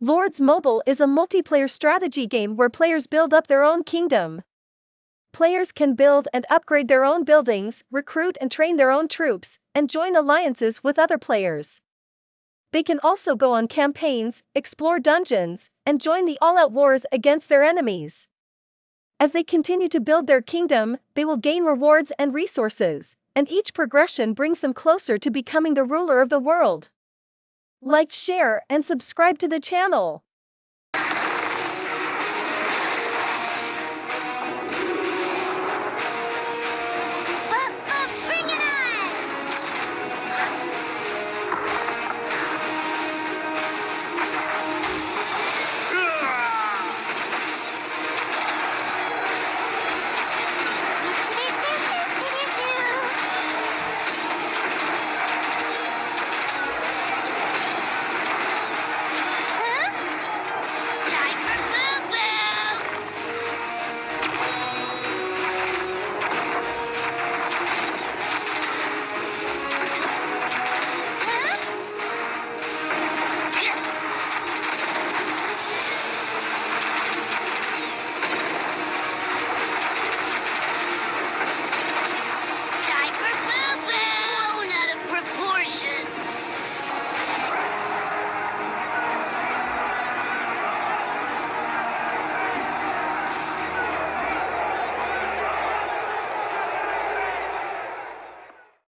Lords Mobile is a multiplayer strategy game where players build up their own kingdom. Players can build and upgrade their own buildings, recruit and train their own troops, and join alliances with other players. They can also go on campaigns, explore dungeons, and join the all-out wars against their enemies. As they continue to build their kingdom, they will gain rewards and resources, and each progression brings them closer to becoming the ruler of the world. Like, share, and subscribe to the channel.